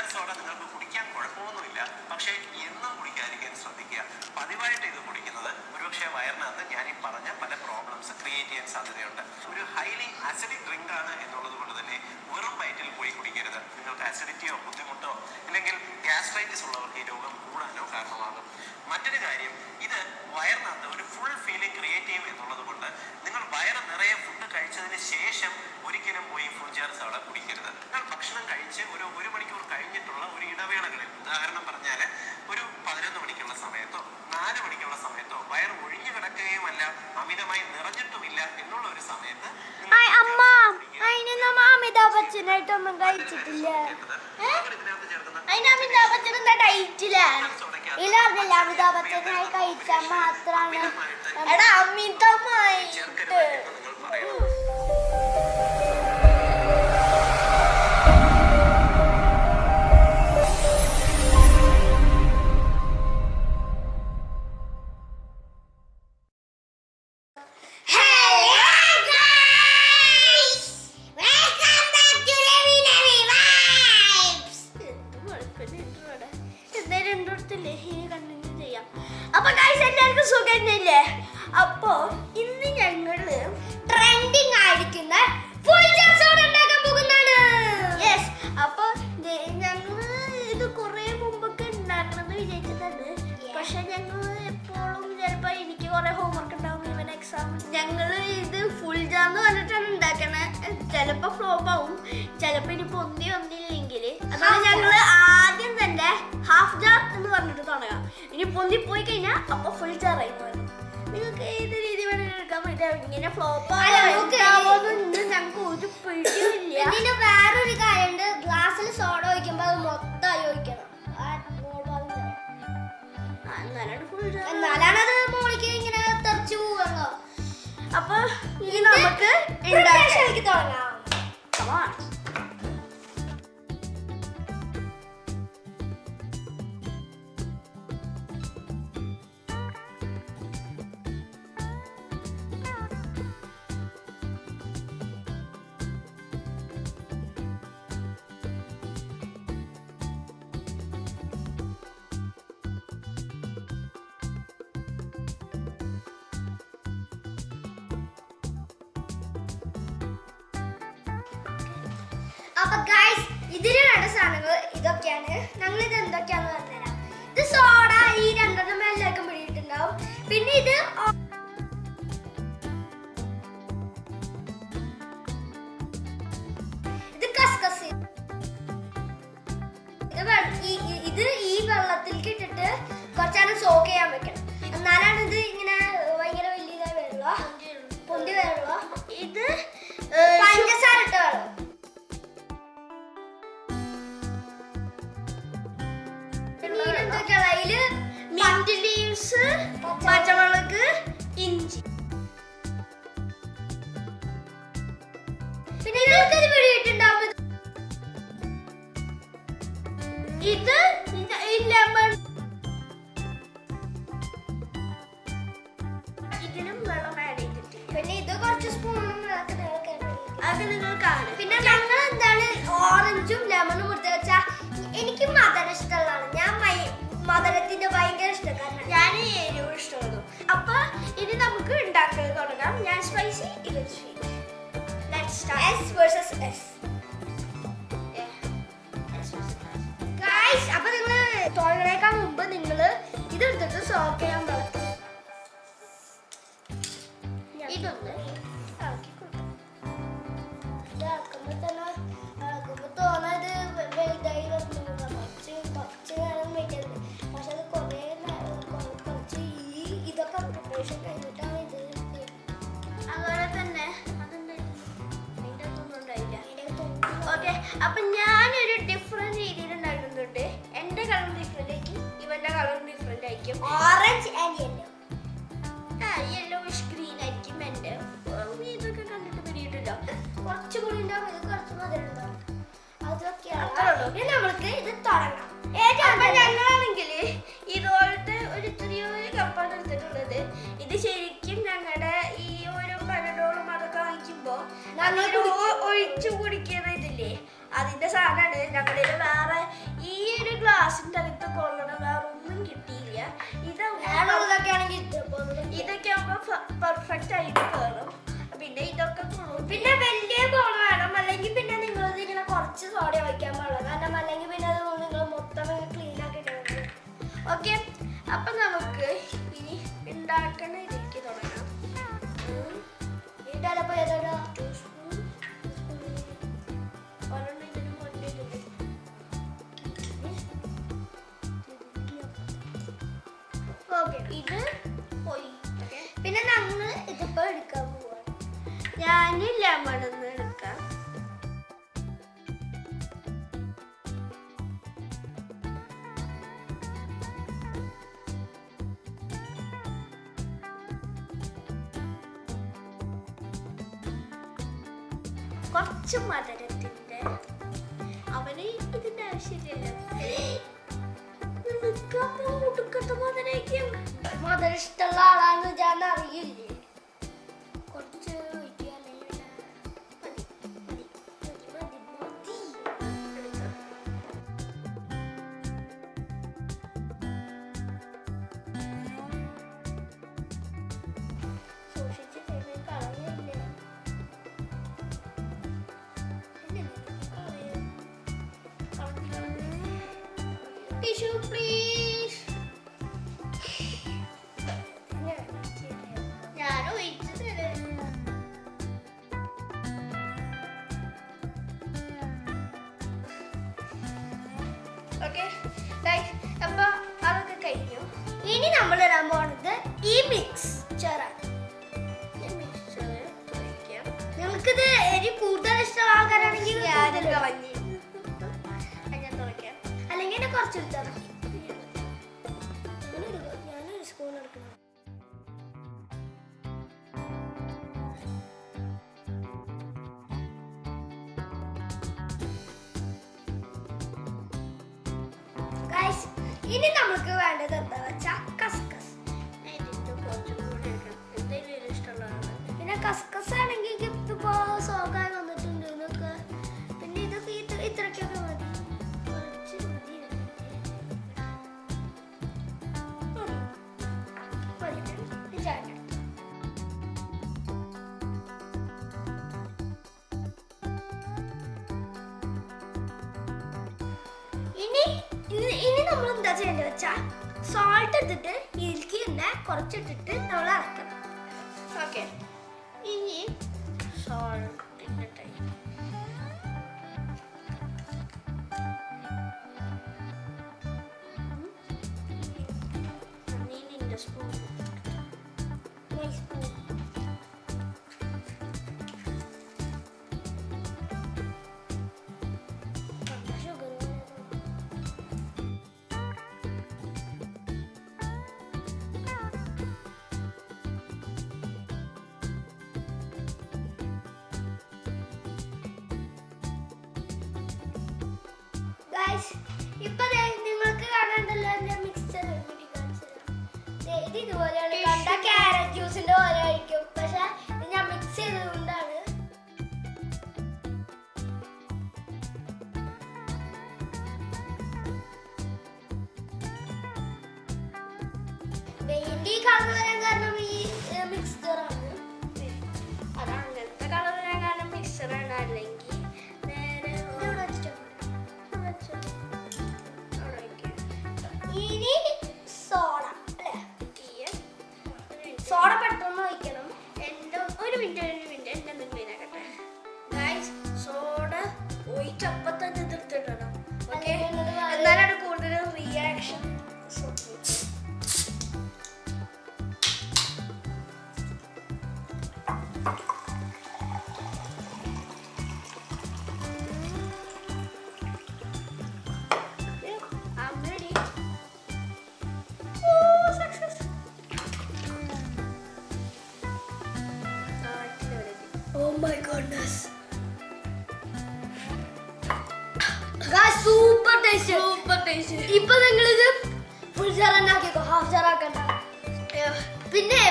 Jar soda നിങ്ങൾക്ക് കുടിക്കാൻ കുഴപ്പമൊന്നുമില്ല. പക്ഷേ എന്നും കുടിക്കാതിരിക്കാൻ ശ്രദ്ധിക്കുക. പതിവായിട്ട് ഇത് കുടിക്കുന്നത് ഒരുപക്ഷെ വയറിനകത്ത് ഞാൻ ഈ പറഞ്ഞ പല പ്രോബ്ലംസ് ക്രിയേറ്റ് ചെയ്യാൻ സാധ്യതയുണ്ട്. ഒരു ഹൈലി അസിഡിക് ഡ്രിങ്ക് ആണ് എന്നുള്ളത് കൊണ്ട് തന്നെ വെറും വയറ്റിൽ പോയി കുടിക്കരുത്. നിങ്ങൾക്ക് അസിഡിറ്റിയോ ബുദ്ധിമുട്ടോ അല്ലെങ്കിൽ ഗ്യാസ്ട്രൈറ്റിസ് ഉള്ളവർക്ക് ഈ രോഗം കൂടാനോ കാരണമാകും. മറ്റൊരു കാര്യം ഇത് വയറിനകത്ത് ഒരു ഫുൾ ഫീലിംഗ് ക്രിയേറ്റ് ചെയ്യും എന്നുള്ളത് കൊണ്ട് നിങ്ങൾ വയറ് നിറയെ ഫുഡ് കഴിച്ചതിന് ശേഷം ഒരിക്കലും പോയി ഫുഡ് ചേർസ് അവിടെ കുടിക്കരുത്. നിങ്ങൾ ഭക്ഷണം കഴിച്ച് ഒരു ഒരു കഴിച്ചിട്ടില്ല. അതിന് അമിതാഭ് ബച്ചൻ എന്താ ഡയറ്റിലാണ് ഇല്ല അറിഞ്ഞില്ല അമിതാഭ് ബച്ചനായി കഴിച്ചാൽ മാത്രാണ്. എടാ അമിതമായിട്ട്. ചേർക്കരുത് എന്ന് നിങ്ങൾ പറയണം അപ്പൊ ഗൈസ് എല്ലാവർക്കും സുഖം തന്നെയല്ലേ അപ്പൊ ഇന്ന് ഞങ്ങൾ ട്രെൻഡിങ് ആയിരിക്കുന്ന ഫുൾ ജാസോട് ഉണ്ടാക്കാൻ പോകുന്നതാണ്. യെസ് അപ്പൊ ഞങ്ങൾ ഇത് കുറെ മുമ്പൊക്കെ ഉണ്ടാക്കണമെന്ന് വിചാരിച്ചതാണ് പക്ഷെ ഞങ്ങൾ എപ്പോഴും ചിലപ്പോ എനിക്ക് കുറെ ഹോംവർക്ക് ഉണ്ടാവും ഇവൻ എക്സാം ഞങ്ങൾ ഇത് ഫുൾ ജാന്ന് പറഞ്ഞിട്ടാണ് ഉണ്ടാക്കണേ. ചിലപ്പോ ഫ്ലോപ്പ് ആവും. ചിലപ്പോ ഇനി പൊന്തി വന്നില്ലെങ്കിൽ പറഞ്ഞിട്ട് ഇനി പൊന്തി പോയി കഴിഞ്ഞാൽ അപ്പൊ ഫുൾ ആയി മാറും. നിങ്ങൾക്ക് ഏത് രീതി വേണമെങ്കിലും എടുക്കാൻ പറ്റും. ഇങ്ങനെ ഫ്ലോപ്പ് ആവുമെന്ന് ഞങ്ങൾക്ക് ഒരു പിടിയില്ല പിന്നെ വേറൊരു കാര്യമുണ്ട് ഗ്ലാസ്സിൽ സോഡ ഒഴിക്കുമ്പോൾ അത് മൊത്തമായി ഒഴിക്കണം. എന്നാലാണ് ഫുൾ എന്നാലാണ് അത് അപ്പൊ ഗൈസ് ഇതിന് വേണ്ട സാധനങ്ങൾ ഇതൊക്കെയാണ്. ഞങ്ങൾ ഇത് എന്തൊക്കെയാന്ന് പറഞ്ഞുതരാം. ഇത് സോഡ ഈ രണ്ടെണ്ണം എല്ലാവർക്കും പിടിയിട്ടുണ്ടാവും. പിന്നെ ഇത് ഇത് കസ്കസ്. ഇത് ഈ- വെള്ളത്തിലേക്ക് ഇട്ടിട്ട് കുറച്ചേരം സോക്ക് ചെയ്യാൻ വെക്കണം. എന്നാലാണ് ഇത് ഇങ്ങനെ ഭയങ്കര വലിയ വരുള്ളൂ പൊന്തി വരുള്ളൂ ഇത് പഞ്ചസാര വേണം Pacar. ഇത് sweet let's start S versus S guys അപ്പൊ നിങ്ങൾ തുടങ്ങണേക്കാൾ മുമ്പ് നിങ്ങൾ ഇതെടുത്തിട്ട് സോക്ക് ചെയ്യാൻ പറ്റും ഇതൊന്ന്. ഇളക്കി കൊടുക്കാം ഇതാക്കുമ്പോ തന്നെ അപ്പൊ ഞാനൊരു ഡിഫറെന്റ് രീതിയിൽ ഉണ്ടാക്കുന്നുണ്ട് എന്റെ കളർ ഡിഫറെന്റ് ആയിരിക്കും ഇവന്റെ കളർ ഡിഫറെന്റ് ആയിരിക്കും. ഓറഞ്ച് ആൻഡ് യെല്ലോ ആ യെല്ലോയിഷ് ഗ്രീൻ ആയിരിക്കും എന്റെ ഇതൊക്കെ കണ്ടിട്ട് പിടിയിട്ടില്ല കുറച്ചുകൂടി ഉണ്ടാവും ഇത് കുറച്ച് മധുരം ഉണ്ടാവും അതൊക്കെയാണ് നമ്മൾക്ക് ഇത് തുടങ്ങാം അപ്പൊ പെർഫെക്റ്റ് ആയിട്ട് കയറും പിന്നെ ഇതൊക്കെ പിന്നെ വലിയ കുളം വേണം. അല്ലെങ്കിൽ പിന്നെ നിങ്ങൾ ഇങ്ങനെ കുറച്ച് സോഡ വയ്ക്കാൻ പാടില്ല. കാരണം അല്ലെങ്കിൽ പിന്നെ അത് നിങ്ങൾ മൊത്തം ക്ലീൻ ആക്കി ഓക്കെ അപ്പൊ നമുക്ക് ഇനി ഉണ്ടാക്കണ രീതിക്ക് തുടങ്ങാം. ഇത് പിന്നെ ഞങ്ങൾ ഇതിപ്പോ എടുക്കാൻ പോവാണ് ഞാൻ ലെമൺ ഒന്ന് എടുക്കാം. കുറച്ച് മധുരത്തിന്റെ അവന് ഇതിന്റെ ആവശ്യമില്ലല്ലോ. നിനക്കപ്പോ ഒടുക്കത്തെ മധുരയ്ക്കും മധുരം ഇഷ്ടമുള്ള ആളാന്ന് ഞാൻ അറിയില്ലേ കുറച്ച് ഒഴിക്കുക അല്ലെങ്കിൽ മതി മതി മതി മതി മതി സൂക്ഷിച്ച് തരുന്ന കളയല്ലേ ടിഷ്യൂ പ്ലീസ് ഓക്കെ അപ്പൊ അതൊക്കെ കഴിഞ്ഞു. ഇനി നമ്മൾ ഇടാൻ പോണത് ഈ മിക്സ്ചറാണ്. നിങ്ങൾക്കിത് എരി കൂടുതൽ ഇഷ്ടമുള്ള ആൾക്കാരാണെങ്കിൽ അല്ലെങ്കിൽ കുറച്ച് എടുത്താൽ ഇനി നമുക്ക് വേണ്ടത് എന്താ വെച്ചാൽ കസ്കസ്. പിന്നെ കസ്കസ് ആണെങ്കിൽ ഇപ്പോ സോഗായി വന്നിട്ടുണ്ട് എന്നൊക്കെ പിന്നെ ഇതൊക്കെ ഇത് ഇത്രയ്ക്കൊക്കെ മതി. ഇനി ഇനി നമ്മൾ എന്താ ചെയ്യേണ്ടത് വെച്ചാൽ സോൾട്ട് ഇട്ടിട്ട് മിൽക്കി തന്നെ കുറച്ചിട്ടിട്ട് നമ്മൾ ഇറക്കണം ഓക്കെ ഇനി സോൾട്ടിന്റെ ടൈം നീലിന്റെ സ്പൂൺ ഇത് ഇതുപോലെയാണ് കണ്ട ക്യാരറ്റ് ജ്യൂസിന്റെ പോലെ ആയിരിക്കും. പക്ഷെ ഞാൻ മിക്സ് ചെയ്തതുകൊണ്ടാണ്. കളർ വരാൻ കാരണം my goodness. Guys, super tasty. Super tasty. ഇപ്പൊ നിങ്ങളിത് ഫുൾ ജാർ തന്നെ ആക്കിക്കോ ഹാഫ് ജാർ ആക്കണ്ട. പിന്നെ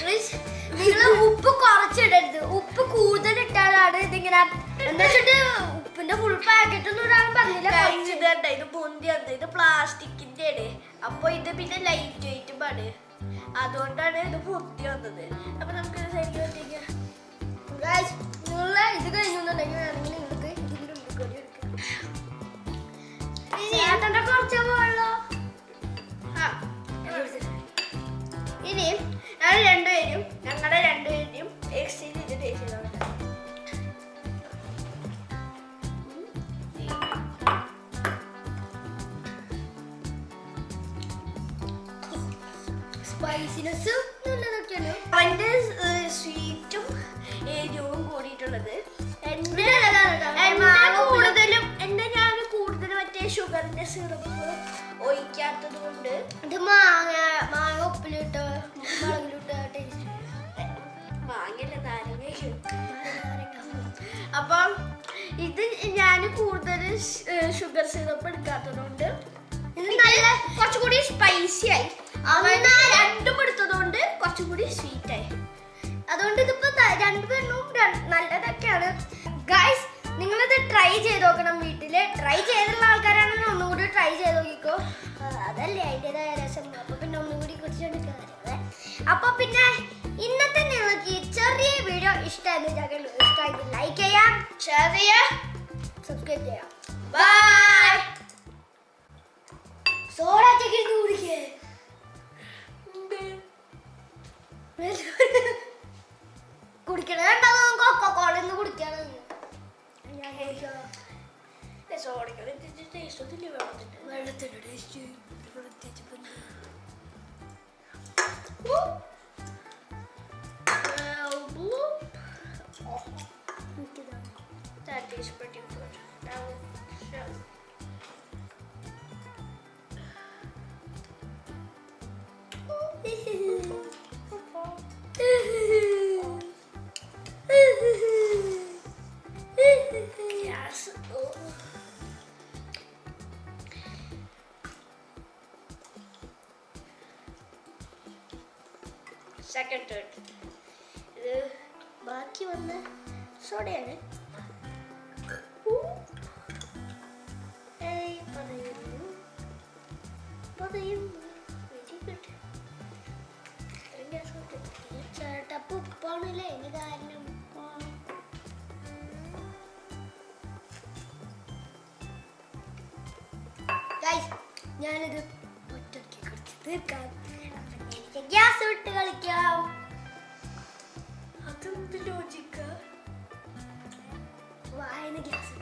ക്രിസ് നിങ്ങൾ ഉപ്പ് കുറച്ചിടരുത്. ഉപ്പ് കൂടുതൽ ഇട്ടാലാണ് ഇതിങ്ങനെ എന്താ വെച്ചിട്ട് ഉപ്പിന്റെ ഫുൾ പാക്കറ്റ് ഒന്നും ഇടാൻ പറഞ്ഞില്ല. ഇത് കണ്ടോ, ഇത് ഇത് പ്ലാസ്റ്റിക്കിന്റെ ആണ് അപ്പൊ ഇത് പിന്നെ ലൈറ്റ് വെയിറ്റും ആണ്. അതുകൊണ്ടാണ് ഇത് പൊന്തി വന്നത്. അപ്പൊ നമുക്ക് സൈഡിൽ നിങ്ങളെ ഇത് കഴിഞ്ഞുണ്ടെങ്കിൽ വേണമെങ്കിൽ നിങ്ങൾക്ക് ഇതിന്റെ ഉള്ളിൽ കൂടി എടുക്കാം. ചേട്ടന്റെ കുറച്ച് പോയുള്ളൂ ആ. ഇനി ഞങ്ങൾ രണ്ടുപേരും ഞങ്ങളുടെ രണ്ടുപേരും എക്സ്ചേഞ്ച് ചെയ്ത് ടേസ്റ്റ് ചെയ്തോളാം സ്പൈസിനെസ് നല്ലതൊക്കെയാണ്. അവന്റെ സ്വീറ്റും സിറപ്പ് ഒഴിക്കാത്തത് കൊണ്ട് ഇത് മാങ്ങ മാങ്ങ ഉപ്പിലിട്ട് മുളകിലിട്ട് ടേസ്റ്റ് വാങ്ങില്ല നാരങ്ങ അപ്പം ഇത് ഞാൻ കൂടുതൽ ഷുഗർ സിറപ്പ് എടുക്കാത്തതുകൊണ്ട് ഇത് നല്ല കുറച്ചുകൂടി സ്പൈസി ആയി. രണ്ടും എടുത്തതുകൊണ്ട് കുറച്ചുകൂടി സ്വീറ്റ് ആയി. അതുകൊണ്ട് ഇതിപ്പോ രണ്ടുപേരും നല്ലതൊക്കെയാണ്. ഗൈസ് നിങ്ങളിത് ട്രൈ ചെയ്ത് നോക്കണം വീട്ടിൽ ട്രൈ ചെയ്തുള്ള ആൾക്കാരാണെങ്കിൽ ഒന്നുകൂടി ട്രൈ ചെയ്ത് നോക്കിക്കോ. അതല്ലേ അതിന്റെതായ രസം. അപ്പോൾ പിന്നെ ഒന്നുകൂടി കുറിച്ചെടുക്കാറ് അപ്പോൾ പിന്നെ ഇന്നത്തെ നിങ്ങൾക്ക് ഈ ചെറിയ വീഡിയോ ഇഷ്ടമായിരുന്നു ഇഷ്ടമായി ലൈക്ക് ചെയ്യാം ഷെയർ ചെയ്യാം സബ്സ്ക്രൈബ് ചെയ്യാം. ബൈ സോഡ ചെക്കിട്ട് കുടിക്കേ കുടിക്കണ കൊക്കോ കോളന്ന് കുടിക്കാണ് hey, uh, that's all I got to do today, so thank you very much. Yes. Oh. ഇത് ബാക്കി വന്ന സോഡയാണ്. കിട്ടി ചേട്ടപ്പ് ഉപ്പാണല്ലേ? അതിന് കാരണം ഞാനിത് ഒറ്റയ്ക്ക് കുറച്ച് തീർക്കാം അപ്പൊ എനിക്ക് ഗ്യാസ് വിട്ട് കളിക്കാം. അതെന്ത് ലോജിക്ക വായന ഗ്യാസ്.